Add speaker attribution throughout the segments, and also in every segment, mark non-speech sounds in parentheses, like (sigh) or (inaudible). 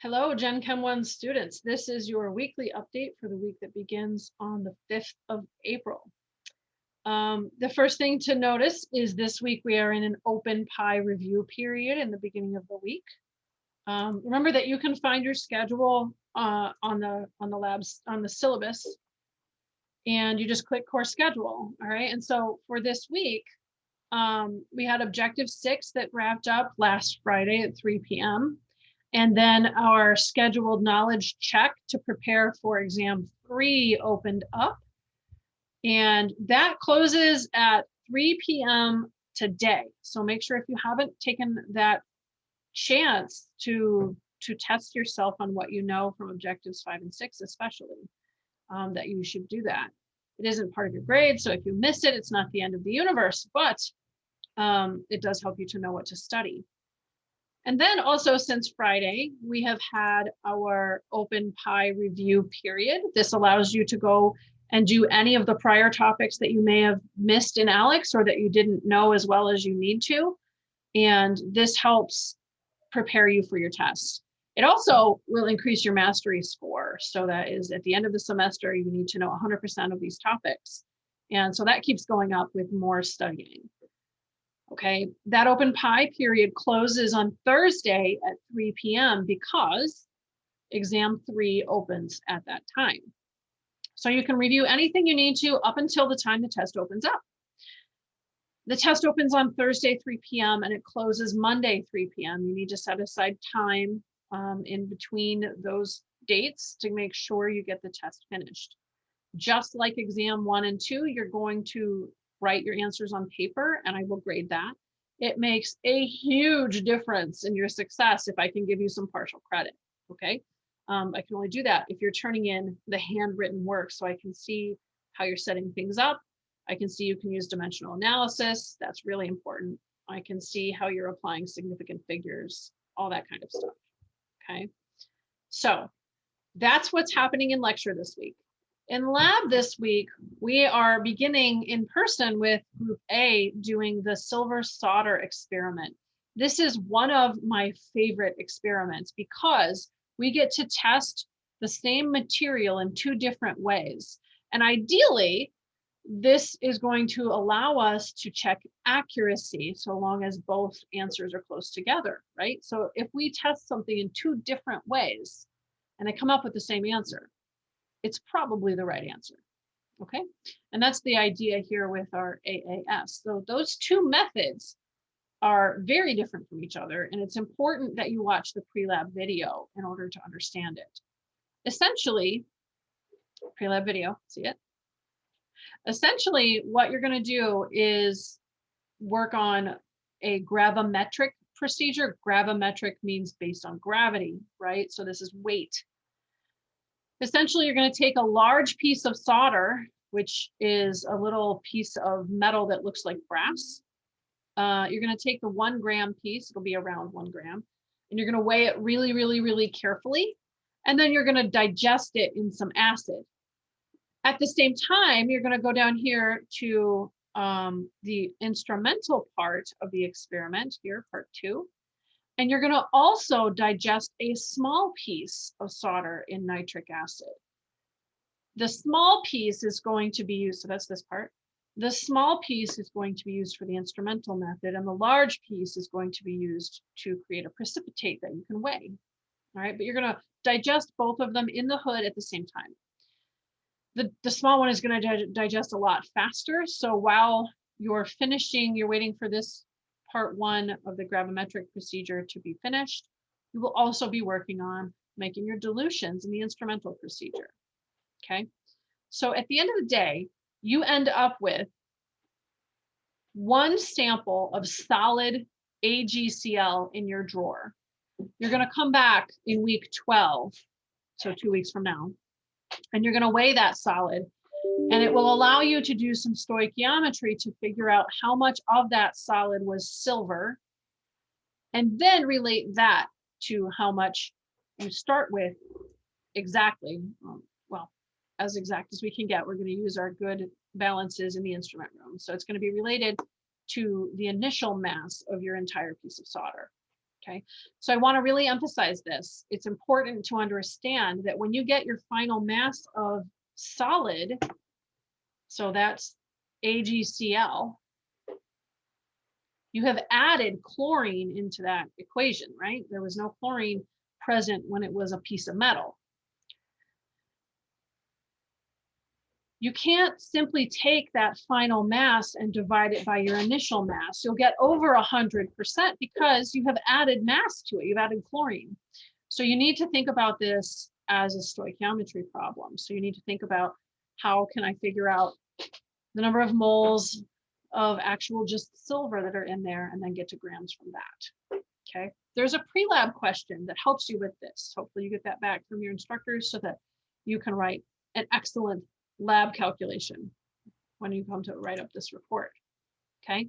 Speaker 1: Hello, Gen Chem 1 students. This is your weekly update for the week that begins on the 5th of April. Um, the first thing to notice is this week we are in an open pie review period in the beginning of the week. Um, remember that you can find your schedule uh, on the on the labs on the syllabus and you just click course schedule. All right. And so for this week, um, we had objective six that wrapped up last Friday at 3 p.m. And then our scheduled knowledge check to prepare for exam three opened up. And that closes at 3 p.m. today. So make sure if you haven't taken that chance to, to test yourself on what you know from objectives five and six, especially, um, that you should do that. It isn't part of your grade. So if you miss it, it's not the end of the universe, but um, it does help you to know what to study. And then also since Friday, we have had our open pie review period. This allows you to go and do any of the prior topics that you may have missed in ALEKS or that you didn't know as well as you need to. And this helps prepare you for your tests. It also will increase your mastery score. So that is at the end of the semester, you need to know 100% of these topics. And so that keeps going up with more studying. Okay, that open pie period closes on Thursday at 3 p.m. because exam three opens at that time. So you can review anything you need to up until the time the test opens up. The test opens on Thursday, 3 p.m. and it closes Monday, 3 p.m. You need to set aside time um, in between those dates to make sure you get the test finished. Just like exam one and two, you're going to write your answers on paper and I will grade that. It makes a huge difference in your success if I can give you some partial credit, okay? Um, I can only do that if you're turning in the handwritten work so I can see how you're setting things up. I can see you can use dimensional analysis. That's really important. I can see how you're applying significant figures, all that kind of stuff, okay? So that's what's happening in lecture this week. In lab this week, we are beginning in person with group A doing the silver solder experiment. This is one of my favorite experiments because we get to test the same material in two different ways. And ideally, this is going to allow us to check accuracy so long as both answers are close together, right? So if we test something in two different ways and they come up with the same answer, it's probably the right answer. Okay, and that's the idea here with our AAS. So those two methods are very different from each other, and it's important that you watch the pre-lab video in order to understand it. Essentially, pre-lab video, see it? Essentially, what you're going to do is work on a gravimetric procedure. Gravimetric means based on gravity, right? So this is weight. Essentially, you're going to take a large piece of solder, which is a little piece of metal that looks like brass. Uh, you're going to take the one gram piece, it'll be around one gram, and you're going to weigh it really, really, really carefully. And then you're going to digest it in some acid. At the same time, you're going to go down here to um, the instrumental part of the experiment here, part two. And you're going to also digest a small piece of solder in nitric acid. The small piece is going to be used, so that's this part. The small piece is going to be used for the instrumental method, and the large piece is going to be used to create a precipitate that you can weigh. All right, but you're going to digest both of them in the hood at the same time. The, the small one is going to digest a lot faster. So while you're finishing, you're waiting for this part one of the gravimetric procedure to be finished. You will also be working on making your dilutions in the instrumental procedure. Okay, so at the end of the day, you end up with one sample of solid AgCl in your drawer. You're going to come back in week 12, so two weeks from now, and you're going to weigh that solid and it will allow you to do some stoichiometry to figure out how much of that solid was silver and then relate that to how much you start with exactly, um, well, as exact as we can get. We're going to use our good balances in the instrument room. So it's going to be related to the initial mass of your entire piece of solder. Okay, so I want to really emphasize this. It's important to understand that when you get your final mass of solid, so that's AgCl, you have added chlorine into that equation, right? There was no chlorine present when it was a piece of metal. You can't simply take that final mass and divide it by your initial mass. You'll get over 100% because you have added mass to it. You've added chlorine. So you need to think about this as a stoichiometry problem. So you need to think about how can I figure out the number of moles of actual just silver that are in there and then get to grams from that. Okay, there's a pre-lab question that helps you with this. Hopefully you get that back from your instructors so that you can write an excellent lab calculation when you come to write up this report. Okay.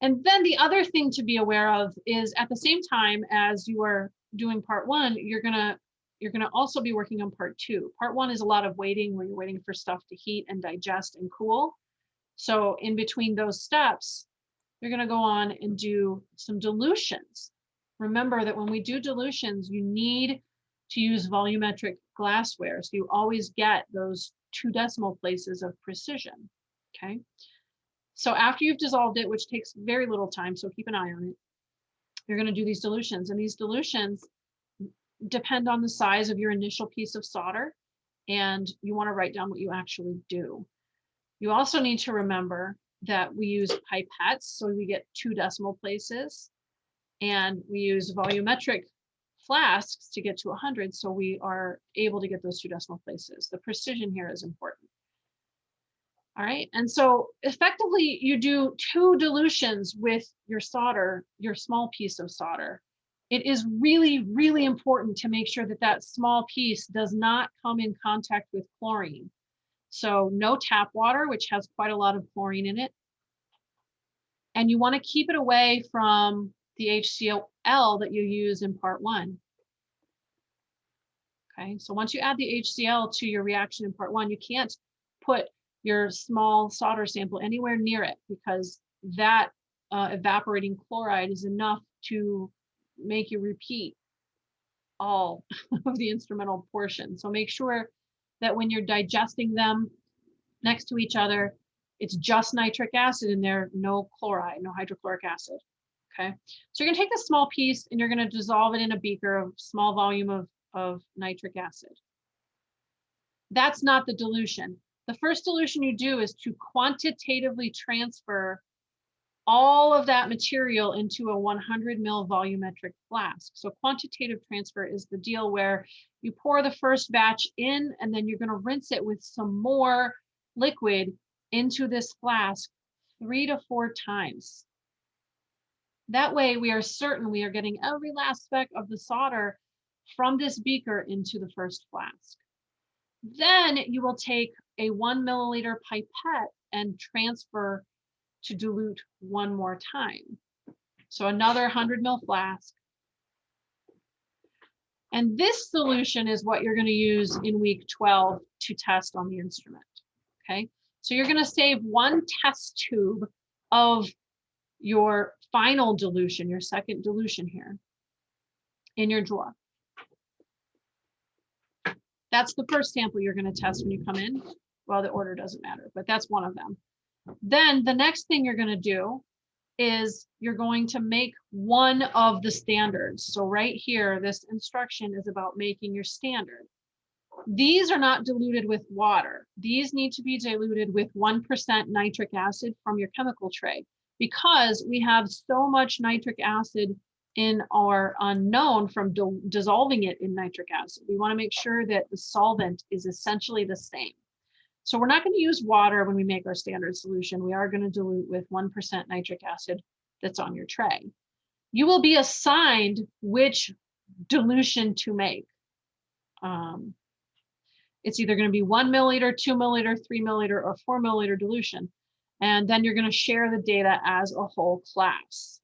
Speaker 1: And then the other thing to be aware of is at the same time as you are doing part one, you're gonna you're gonna also be working on part two. Part one is a lot of waiting where you're waiting for stuff to heat and digest and cool. So in between those steps, you're gonna go on and do some dilutions. Remember that when we do dilutions, you need to use volumetric glassware. So you always get those two decimal places of precision, okay? So after you've dissolved it, which takes very little time, so keep an eye on it, you're gonna do these dilutions. And these dilutions depend on the size of your initial piece of solder, and you wanna write down what you actually do. You also need to remember that we use pipettes, so we get two decimal places, and we use volumetric flasks to get to 100, so we are able to get those two decimal places. The precision here is important. All right, and so effectively you do two dilutions with your solder, your small piece of solder. It is really, really important to make sure that that small piece does not come in contact with chlorine. So no tap water, which has quite a lot of chlorine in it. And you wanna keep it away from the HCl that you use in part one. Okay, so once you add the HCl to your reaction in part one, you can't put your small solder sample anywhere near it because that uh, evaporating chloride is enough to make you repeat all (laughs) of the instrumental portion. So make sure that when you're digesting them next to each other, it's just nitric acid in there, no chloride, no hydrochloric acid. Okay, so you're gonna take this small piece and you're gonna dissolve it in a beaker of small volume of, of nitric acid. That's not the dilution. The first dilution you do is to quantitatively transfer all of that material into a 100 mil volumetric flask. So quantitative transfer is the deal where you pour the first batch in and then you're going to rinse it with some more liquid into this flask three to four times. That way we are certain we are getting every last speck of the solder from this beaker into the first flask. Then you will take a one milliliter pipette and transfer to dilute one more time. So another 100 ml flask. And this solution is what you're going to use in week 12 to test on the instrument. Okay, so you're going to save one test tube of your final dilution, your second dilution here in your drawer. That's the first sample you're going to test when you come in. Well, the order doesn't matter, but that's one of them. Then the next thing you're going to do is you're going to make one of the standards. So right here, this instruction is about making your standard. These are not diluted with water. These need to be diluted with 1% nitric acid from your chemical tray because we have so much nitric acid in our unknown from dissolving it in nitric acid. We want to make sure that the solvent is essentially the same. So we're not going to use water when we make our standard solution. We are going to dilute with 1% nitric acid that's on your tray. You will be assigned which dilution to make. Um, it's either going to be one milliliter, two milliliter, three milliliter, or four milliliter dilution. And then you're going to share the data as a whole class.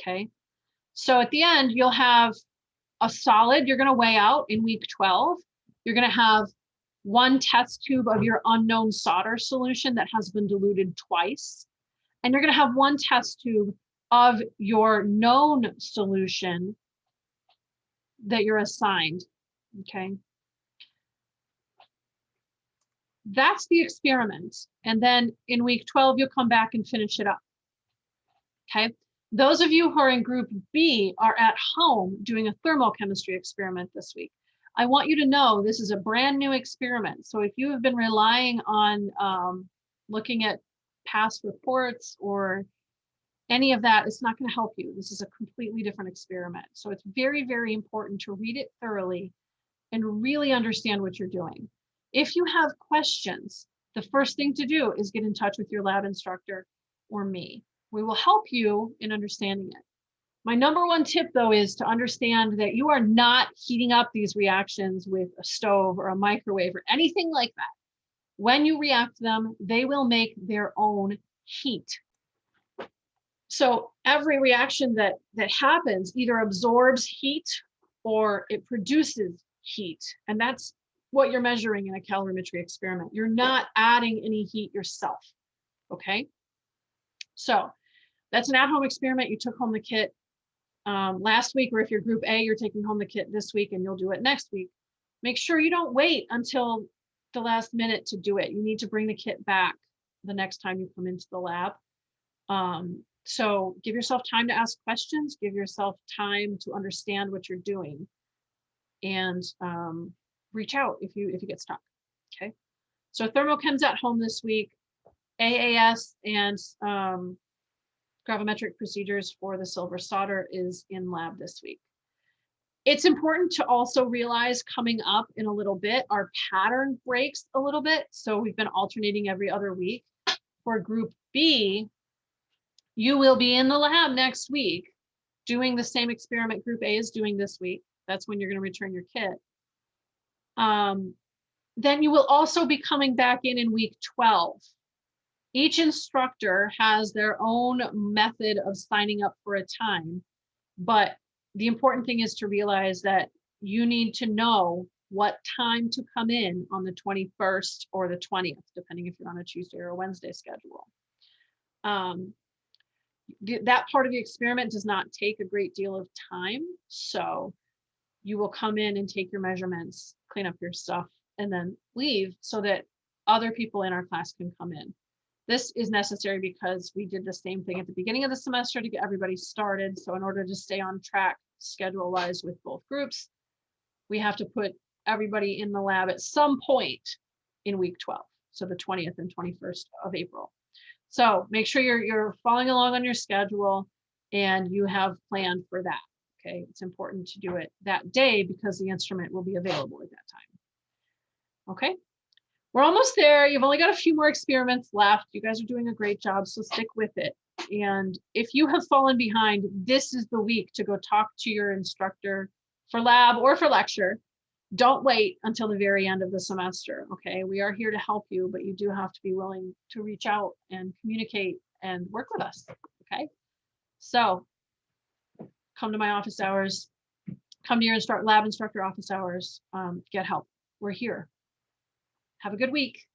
Speaker 1: Okay. So at the end, you'll have a solid you're going to weigh out in week 12. You're going to have one test tube of your unknown solder solution that has been diluted twice. And you're going to have one test tube of your known solution that you're assigned, okay? That's the experiment. And then in week 12, you'll come back and finish it up. Okay. Those of you who are in group B are at home doing a thermochemistry experiment this week. I want you to know this is a brand new experiment. So if you have been relying on um, looking at past reports or any of that, it's not going to help you. This is a completely different experiment. So it's very, very important to read it thoroughly and really understand what you're doing. If you have questions, the first thing to do is get in touch with your lab instructor or me. We will help you in understanding it. My number one tip though is to understand that you are not heating up these reactions with a stove or a microwave or anything like that. When you react them, they will make their own heat. So every reaction that, that happens either absorbs heat or it produces heat. And that's what you're measuring in a calorimetry experiment. You're not adding any heat yourself, okay? So that's an at-home experiment. You took home the kit um, last week, or if you're group A, you're taking home the kit this week and you'll do it next week. Make sure you don't wait until the last minute to do it. You need to bring the kit back the next time you come into the lab. Um, so give yourself time to ask questions, give yourself time to understand what you're doing. And um, reach out if you if you get stuck. Okay. So thermochems at home this week, AAS and um, gravimetric procedures for the silver solder is in lab this week. It's important to also realize coming up in a little bit, our pattern breaks a little bit. So we've been alternating every other week. For group B, you will be in the lab next week doing the same experiment group A is doing this week. That's when you're going to return your kit um, then you will also be coming back in in week 12. Each instructor has their own method of signing up for a time, but the important thing is to realize that you need to know what time to come in on the 21st or the 20th, depending if you're on a Tuesday or a Wednesday schedule. Um, th that part of the experiment does not take a great deal of time. So you will come in and take your measurements clean up your stuff, and then leave so that other people in our class can come in. This is necessary because we did the same thing at the beginning of the semester to get everybody started. So in order to stay on track schedule wise with both groups, we have to put everybody in the lab at some point in week 12. So the 20th and 21st of April. So make sure you're, you're following along on your schedule and you have planned for that. Okay, it's important to do it that day because the instrument will be available at that time. Okay, we're almost there. You've only got a few more experiments left. You guys are doing a great job, so stick with it. And if you have fallen behind, this is the week to go talk to your instructor for lab or for lecture. Don't wait until the very end of the semester. Okay, we are here to help you, but you do have to be willing to reach out and communicate and work with us. Okay, so come to my office hours, come to your instruct lab instructor office hours, um, get help. We're here. Have a good week.